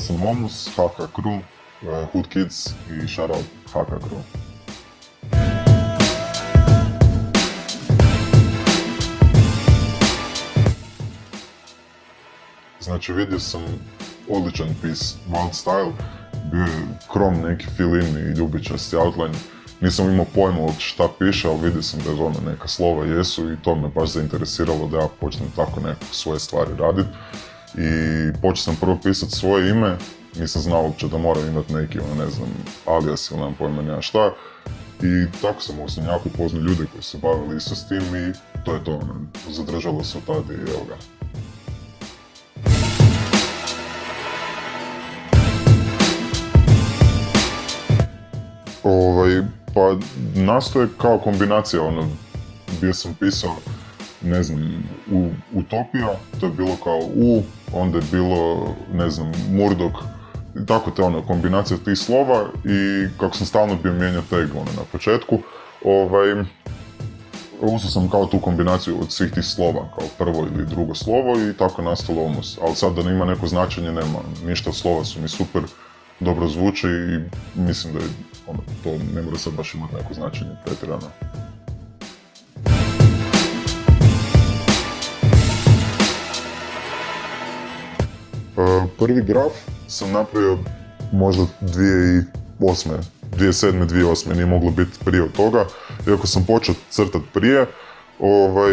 Sam Momus, HK Crew, uh, Hood Kids i shoutout HK Crew. Znači vidio sam odličan pis, Wild Style, bio je krom neki fill-in i ljubičasti outline. Nisam imao pojma od šta piše, ali vidio sam da je ono neka slova jesu i to me baš zainteresiralo da ja počnem tako neke svoje stvari raditi. I počeo sam prvo pisati svoje ime, nisam znao uopće da moram imati neki, ono, ne znam, alias ili nemam pojma nema šta. I tako sam osim jako upoznao ljude koji se bavili isto s tim i to je to, ono, zadržalo se od tada i evo ga. Ovaj, pa nastoje kao kombinacija, ono, bio sam pisao, ne znam, u, Utopija, to je bilo kao U, onda je bilo, ne znam, Murdok, tako te ono, kombinacija tih slova i kako sam stalno bio mijenjao tag ono, na početku, ovaj, uzeo sam kao tu kombinaciju od svih tih slova, kao prvo ili drugo slovo i tako nastalo Omus. Ali sad da ima neko značenje, nema ništa, slova su mi super, dobro zvuče i mislim da je, ono, to ne mora sad baš imati neko značenje pretjerano. Prvi graf sam napravio možda 2008. 2007. 2008. nije moglo biti prije od toga. Iako sam počeo crtat prije, ovaj,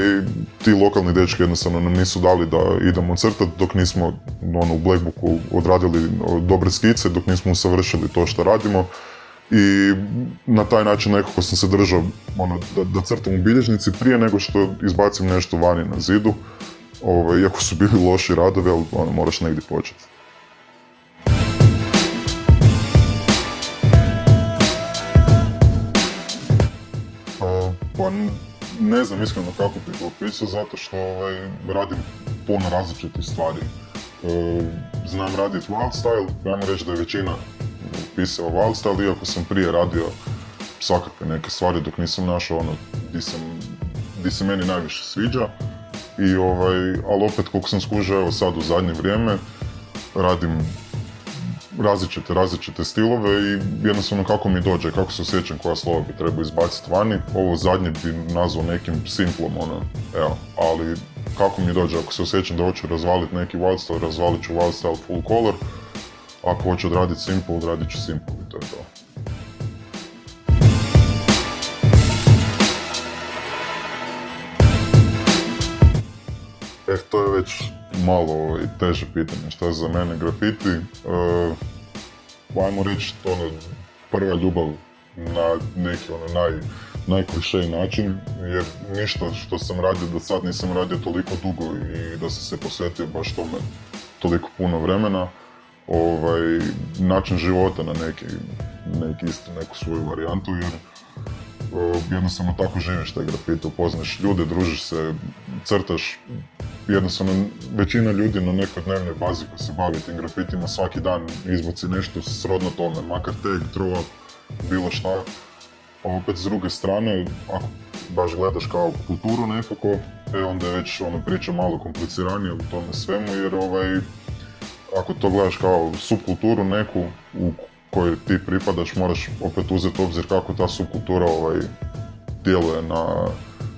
ti lokalni dečki jednostavno nam nisu dali da idemo crtati dok nismo ono, u Blackbooku odradili dobre skice, dok nismo usavršili to što radimo. I na taj način nekako sam se držao ono, da, da crtam u bilježnici prije nego što izbacim nešto vani na zidu. Ovaj, iako su bili loši radovi, ali ono, moraš negdje početi. Pa ne znam iskreno kako bih opisao, zato što ovaj, radim puno različitih stvari. E, znam raditi wild style, ajmo reći da je većina pisao wild style, iako sam prije radio svakakve neke stvari dok nisam našao ono di, se meni najviše sviđa. I ovaj, ali opet koliko sam skužio evo sad u zadnje vrijeme, radim različite, različite stilove i jednostavno kako mi dođe, kako se osjećam koja slova bi trebao izbaciti vani. Ovo zadnje bi nazvao nekim simplom, ono, evo, ali kako mi dođe, ako se osjećam da hoću razvaliti neki wildstyle, razvalit ću wildstyle full color, ako hoću odraditi simple, odradit ću simple i to je to. E, to je već malo ovaj, teže pitanje šta je za mene grafiti. Uh, ajmo reći to ono, prva ljubav na neki ono naj, najklišej način, jer ništa što sam radio do sad nisam radio toliko dugo i da sam se posvetio baš tome toliko puno vremena. Ovaj, način života na neki, neki isto neku svoju varijantu, jer jednostavno tako živiš taj grafit, upoznaš ljude, družiš se, crtaš, jednostavno većina ljudi na nekoj dnevnoj bazi koji se bavi tim grafitima svaki dan izbaci nešto srodno tome, makar tag, up, bilo šta. A opet s druge strane, ako baš gledaš kao kulturu nekako, e onda je već ono priča malo kompliciranije u tome svemu jer ovaj, ako to gledaš kao subkulturu neku u kojoj ti pripadaš moraš opet uzeti obzir kako ta subkultura ovaj, djeluje na,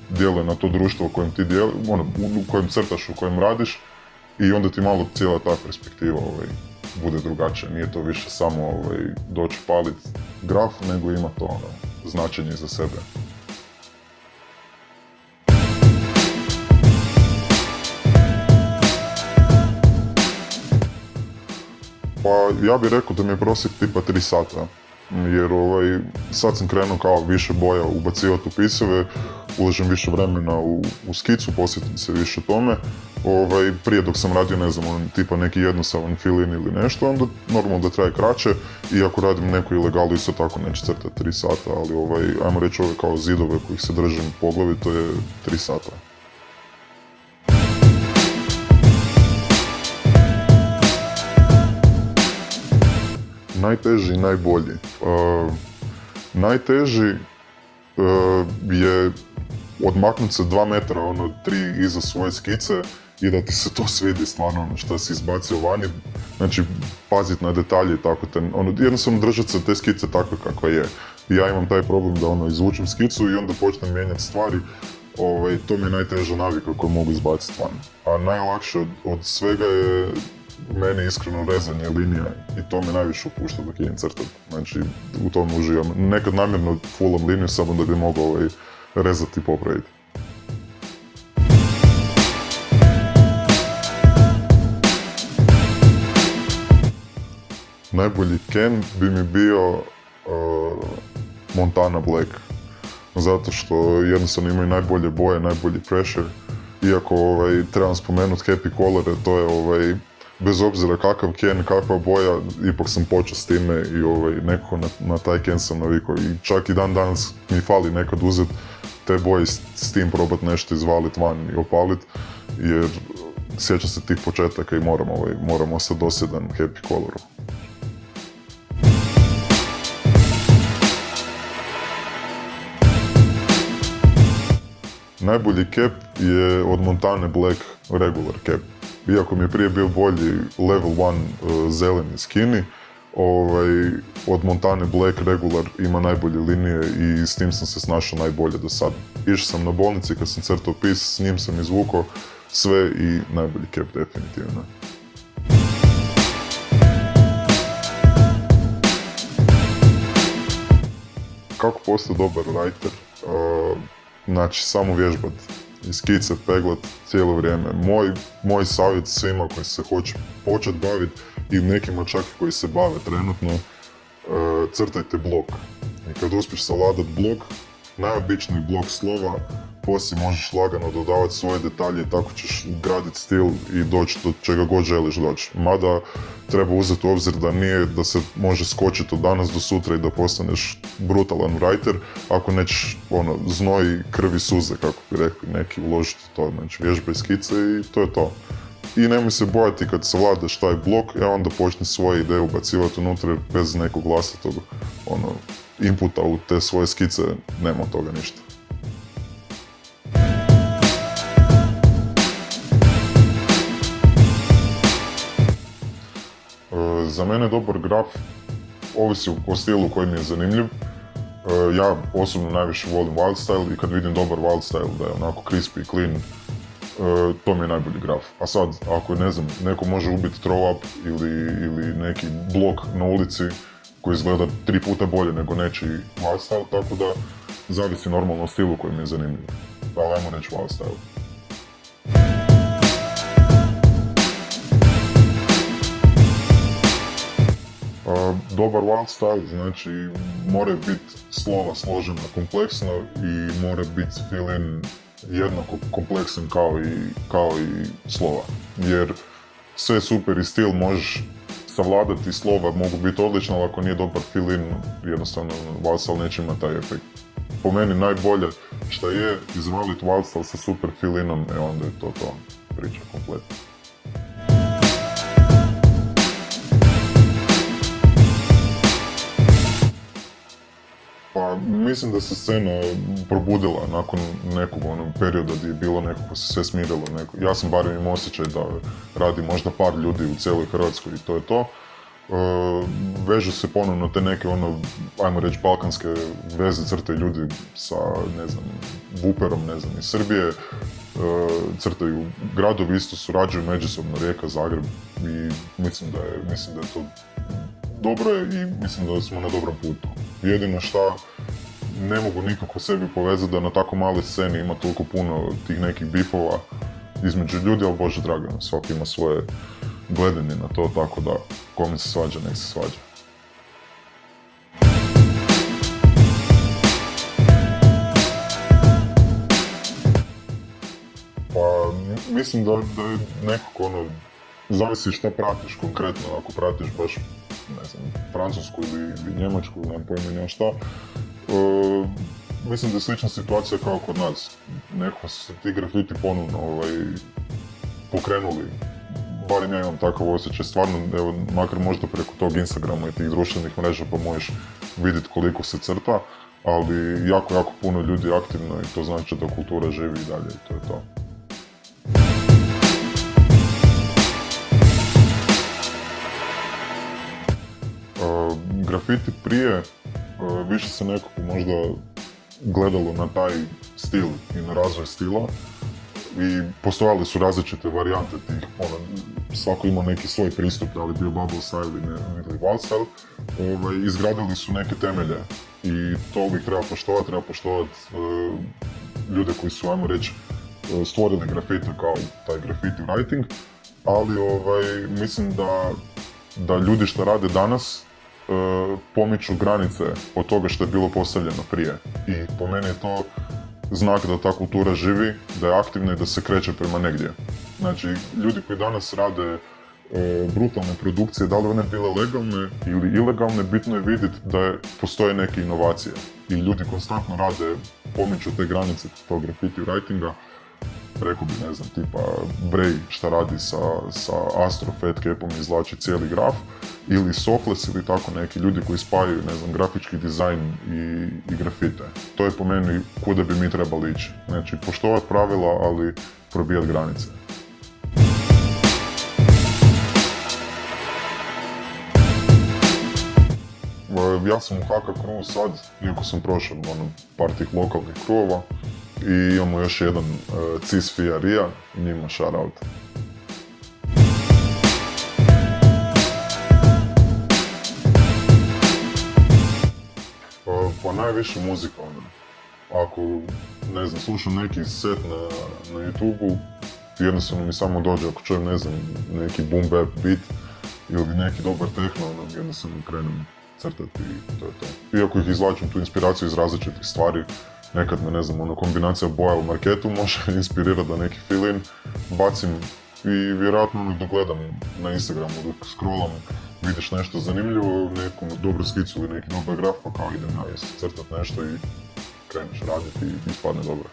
djeluje na to društvo u kojem ti dijeli, ono, u kojem crtaš, u kojem radiš i onda ti malo cijela ta perspektiva ovaj, bude drugačija. Nije to više samo ovaj, doći palit graf, nego ima to ono, značenje za sebe. Pa ja bih rekao da mi je prosjek tipa 3 sata. Jer ovaj, sad sam krenuo kao više boja ubacivati u pisove, ulažem više vremena u, u skicu, posjetim se više tome. Ovaj, prije dok sam radio, ne znam, on, tipa neki jednostavan fill-in ili nešto, onda normalno da traje kraće. I ako radim neku ilegalu, isto tako neće crtati 3 sata, ali ovaj, ajmo reći ove kao zidove kojih se držim po glavi, to je 3 sata. Najteži i najbolji. Uh, najteži uh, je odmaknuti se dva metra, ono, tri iza svoje skice i da ti se to svidi stvarno ono što si izbacio vani. Znači, pazit na detalje i tako te, ono, jednostavno držati se te skice takve kakva je. Ja imam taj problem da ono, izvučem skicu i onda počnem mijenjati stvari. Ovaj, to mi je najteža navika koju mogu izbaciti van. A najlakše od, od svega je meni iskreno rezanje linija i to me najviše opušta dok idem crtat. Znači, u tom uživam. Nekad namjerno fullam liniju samo da bi mogao ovaj, rezati i popraviti. Najbolji Ken bi mi bio uh, Montana Black. Zato što jednostavno imaju najbolje boje, najbolji pressure. Iako ovaj, trebam spomenuti happy colore, to je ovaj, bez obzira kakav Ken, kakva boja, ipak sam počeo s time i ovaj, nekako na, na taj Ken sam navikao. I čak i dan danas mi fali nekad uzeti te boje s, s tim probat nešto izvalit van i opalit, jer sjećam se tih početaka i moram, ovaj, moram ostati dosjedan happy coloru. Najbolji cap je od Montane Black regular cap. Iako mi je prije bio bolji level 1 uh, zeleni skinny, ovaj, od Montane Black regular ima najbolje linije i s tim sam se snašao najbolje do sad. Išao sam na bolnici kad sam crtao pis, s njim sam izvukao sve i najbolji cap definitivno. Kako postati dobar writer? Uh, znači, samo vježbat. I skice, peglat cijelo vrijeme. Moj, moj savjet svima koji se hoće početi baviti i nekima čak i koji se bave trenutno, uh, crtajte blok. I kad uspiješ savladat blok, najobičniji blok slova, poslije možeš lagano dodavati svoje detalje i tako ćeš graditi stil i doći do čega god želiš doći. Mada treba uzeti u obzir da nije da se može skočiti od danas do sutra i da postaneš brutalan writer ako nećeš ono, znoj, krvi, suze, kako bi rekli neki, uložiti to. Znači vježbaj skice i to je to. I nemoj se bojati kad savladaš taj blok, e onda počni svoje ideje ubacivati unutra bez nekog vlastitog ono, inputa u te svoje skice, nema toga ništa. Za mene dobar graf ovisi o stilu koji mi je zanimljiv. E, Ja osobno najviše volim wild style i kad vidim dobar wild style da je onako crispy, clean, e, to mi je najbolji graf. A sad, ako ne znam, neko može ubiti throw up ili, ili neki blok na ulici koji izgleda tri puta bolje nego nečiji wild style, tako da zavisi normalno o stilu koji mi je zanimljiv. Ali ajmo reći wild Dobar wild style znači mora biti slova složena kompleksno i mora biti fill-in jednako kompleksan kao i, kao i slova. Jer sve super i stil možeš savladati slova, mogu biti odlična, ali ako nije dobar fill-in, jednostavno Wildstal neće imati taj efekt. Po meni najbolje što je izvaliti Wildstal sa super fill-inom, e onda je to to priča kompletna. Mislim da se scena probudila nakon nekog onog perioda gdje je bilo nekako se sve smirilo. Neko, ja sam barem imao osjećaj da radi možda par ljudi u cijeloj Hrvatskoj i to je to. E, vežu se ponovno te neke ono, ajmo reći, balkanske veze crtaju ljudi sa, ne znam, Vuperom, ne znam, iz Srbije. E, crtaju gradovi, isto surađuju međusobno, Rijeka, Zagreb i mislim da je, mislim da je to dobro i mislim da smo na dobrom putu. Jedino šta ne mogu nikako sebi povezati da na tako maloj sceni ima toliko puno tih nekih bifova između ljudi, ali bože drago, svaki ima svoje gledanje na to, tako da kome se svađa, nek se svađa. Pa, mislim da, da je nekako ono, zavisi šta pratiš konkretno, ako pratiš baš, ne znam, francusku ili, ili njemačku, nemam pojma šta, E, mislim da je slična situacija kao kod nas. Neko se ti grafiti ponovno ovaj, pokrenuli. Barem ja imam takav osjećaj, stvarno, evo, makar možda preko tog Instagrama i tih društvenih mreža pa možeš vidjeti koliko se crta, ali jako, jako puno ljudi aktivno i to znači da kultura živi i dalje i to je to. E, grafiti prije više se nekako možda gledalo na taj stil i na razvoj stila i postojali su različite varijante tih, ono, svako imao neki svoj pristup, da li bio bubble style ili, ili wild style, ovaj, izgradili su neke temelje i to uvijek treba poštovati, treba poštovati e, ljude koji su, ajmo reći, e, stvorili grafite kao taj graffiti writing, ali ovaj, mislim da, da ljudi što rade danas e, pomiču granice od toga što je bilo postavljeno prije. I po meni je to znak da ta kultura živi, da je aktivna i da se kreće prema negdje. Znači, ljudi koji danas rade e, brutalne produkcije, da li one bile legalne ili ilegalne, bitno je vidjeti da je, postoje neke inovacije. I ljudi konstantno rade, pomiču te granice tog graffiti writinga, rekao bi, ne znam, tipa Bray šta radi sa, sa Astro Fat Capom izvlači cijeli graf, ili Sofles ili tako neki ljudi koji spajaju, ne znam, grafički dizajn i, i grafite. To je po meni kuda bi mi trebali ići. Znači, poštovati pravila, ali probijati granice. Ja sam u HK Crew sad, iako sam prošao ono, par tih lokalnih kruvova, i imamo još jedan uh, Cis Fiarija, njima shoutout. Pa, pa najviše muzika, ono. Ako, ne znam, slušam neki set na, na YouTube-u, jednostavno mi samo dođe ako čujem, ne znam, neki boom bap beat ili neki dobar techno, ono, jednostavno krenem crtati i to je to. Iako ih izvlačim tu inspiraciju iz različitih stvari, nekad ne znam, ono, kombinacija boja u marketu može inspirirati da neki fill bacim i vjerojatno dok gledam na Instagramu, dok scrollam, vidiš nešto zanimljivo, neku dobru skicu ili neki dobar graf, pa kao idem ja crtat nešto i kreneš raditi i ispadne dobro.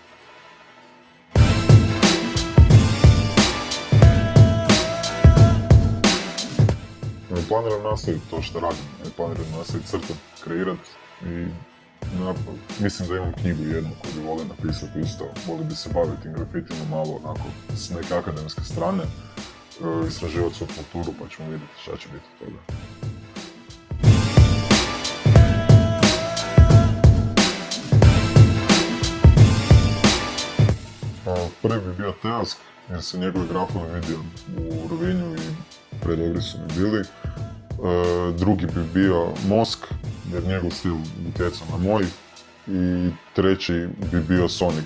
Planiram nastaviti to što radim, planiram nastaviti crtat, kreirat i mislim da imam knjigu jednu koju bi volio napisati isto. Volio bi se baviti grafitima malo onako s neke akademske strane, e, istraživati svoju kulturu pa ćemo vidjeti šta će biti toga. Prvi bi bio Teask, jer se njegove grafove vidio u Rovinju i predobri su mi bili. E, drugi bi bio Mosk, jer njegov stil utjecao na moj. I treći bi bio Sonic.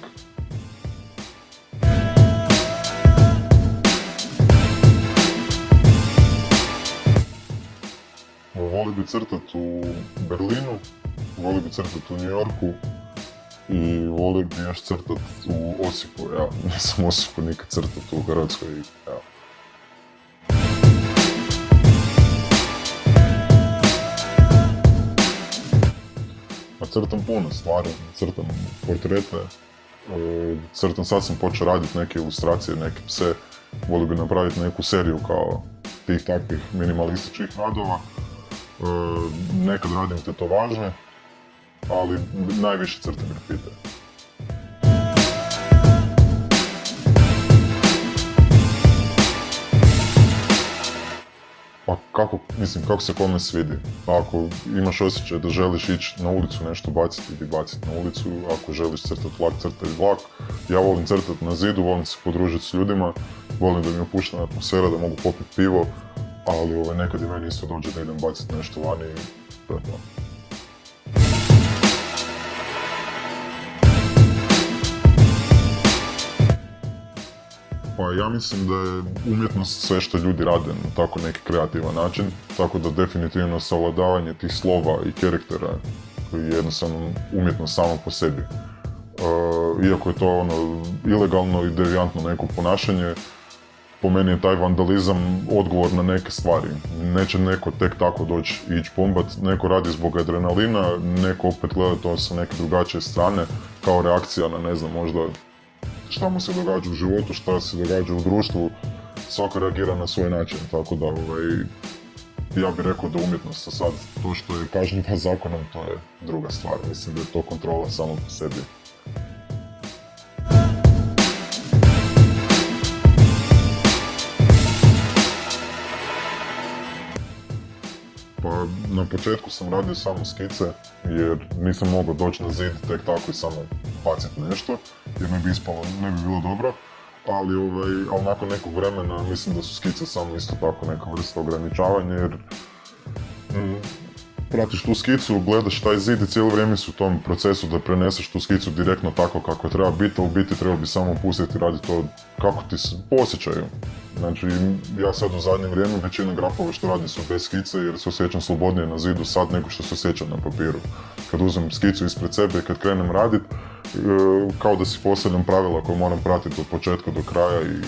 Voli bi crtat u Berlinu, voli bi crtat u New Yorku i voli bi još crtat u Osijeku, ja nisam Osijeku nikad crtat u Hrvatskoj, crtam puno stvari, crtam portrete, e, crtam, sad sam počeo raditi neke ilustracije, neke pse, volio bi napraviti neku seriju kao tih takvih minimalističkih radova. E, nekad radim tetovaže, ali najviše crtam grafite. Pa kako, mislim, kako se kome svidi. Ako imaš osjećaj da želiš ići na ulicu nešto baciti, idi baciti na ulicu. Ako želiš crtati vlak, crtaj vlak. Ja volim crtati na zidu, volim se podružiti s ljudima, volim da mi je opuštena atmosfera, da mogu popiti pivo, ali ovaj, nekad i meni isto dođe da idem baciti nešto vani i to je to. Pa ja mislim da je umjetnost sve što ljudi rade na tako neki kreativan način, tako da definitivno savladavanje tih slova i karaktera je jednostavno umjetnost samo po sebi. Uh, iako je to ono ilegalno i devijantno neko ponašanje, po meni je taj vandalizam odgovor na neke stvari. Neće neko tek tako doći i ići pombat, neko radi zbog adrenalina, neko opet gleda to sa neke drugačije strane, kao reakcija na ne znam, možda šta mu se događa u životu, šta se događa u društvu, svako reagira na svoj način, tako da ovaj, ja bih rekao da umjetnost sad, to što je kažnjiva zakonom, to je druga stvar, mislim da je to kontrola samo po sebi. Na početku sam radio samo skice, jer nisam mogao doći na zid tek tako i samo baciti nešto, jer ne bi ispalo, ne bi bilo dobro. Ali, ovaj, ali nakon nekog vremena mislim da su skice samo isto tako neka vrsta ograničavanja, jer pratiš tu skicu, gledaš taj zid i cijelo vrijeme su u tom procesu da preneseš tu skicu direktno tako kako treba biti, a u biti treba bi samo pustiti raditi to kako ti se posjećaju. Znači, ja sad u zadnje vrijeme većina grafova što radim su bez skice jer se osjećam slobodnije na zidu sad nego što se osjećam na papiru. Kad uzmem skicu ispred sebe i kad krenem radit, e, kao da si postavljam pravila koje moram pratiti od početka do kraja i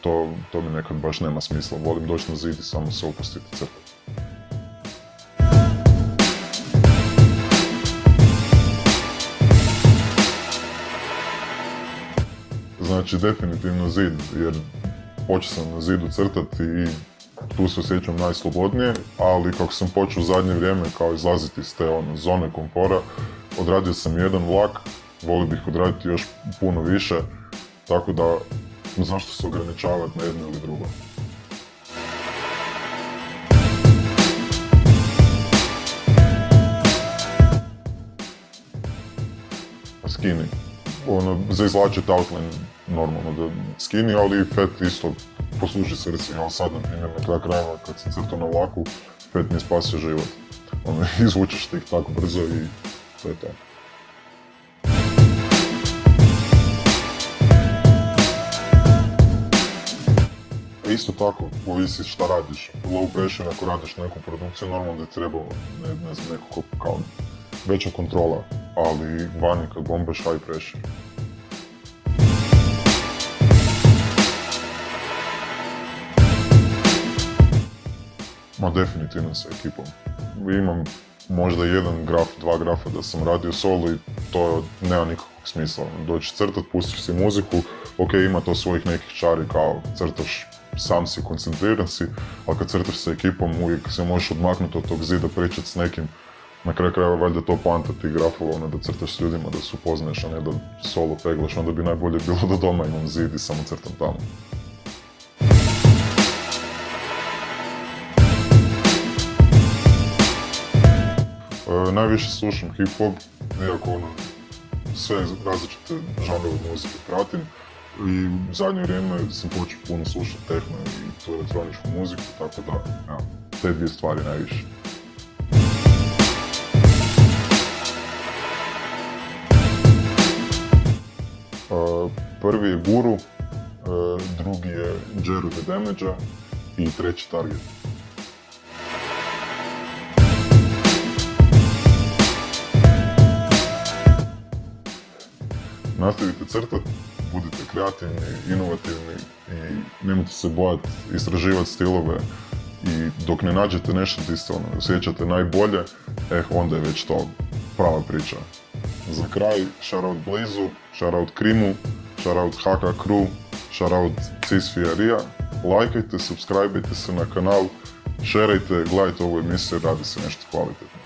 to, to mi nekad baš nema smisla. Volim doći na zid i samo se opustiti crtati. Znači, definitivno zid, jer počeo sam na zidu crtati i tu se osjećam najslobodnije, ali kako sam počeo u zadnje vrijeme kao izlaziti iz te ono, zone komfora, odradio sam jedan vlak, volio bih odraditi još puno više, tako da zašto se ograničavati na jedno ili drugo. Skini. Ono, za izlačiti outline normalno da skini, ali fet isto posluži se recimo sad na primjer na kraju krajeva kad sam crtao na vlaku, fet mi spasio život. Ono, izvučeš ti ih tako brzo i to je to. E, isto tako, ovisi šta radiš. Low pressure, ako radiš neku produkciju, normalno da je trebalo, ne, ne znam, nekako kao veća kontrola, ali vani kad bombaš high pressure. Ma definitivno sa ekipom. Imam možda jedan graf, dva grafa da sam radio solo i to nema nikakvog smisla. Doći crtat, pustiš si muziku, ok, ima to svojih nekih čari kao crtaš sam si, koncentriran si, ali kad crtaš sa ekipom uvijek se možeš odmaknuti od tog zida, pričat s nekim. Na kraju krajeva valjda to poanta tih grafova, ono da crtaš s ljudima, da se upoznaješ, a ne da solo peglaš, onda bi najbolje bilo da doma imam zid i samo crtam tamo. E, najviše slušam hip-hop, iako ono, sve različite žanrove muzike pratim. I u zadnje vrijeme sam počeo puno slušati tehno i tu elektroničku muziku, tako da, evo, te dvije stvari najviše. Prvi je Guru, e, drugi je Jeru the damage i treći Target. nastavite crtati, budite kreativni, inovativni i nemojte se bojati istraživati stilove i dok ne nađete nešto gdje se ono, osjećate najbolje, eh, onda je već to prava priča. Za kraj, shoutout Blizu, shoutout Krimu, shoutout Haka Crew, shoutout Cis Fiarija. Lajkajte, subscribeajte se na kanal, šerajte, gledajte ovu emisiju, radi se nešto kvalitetno.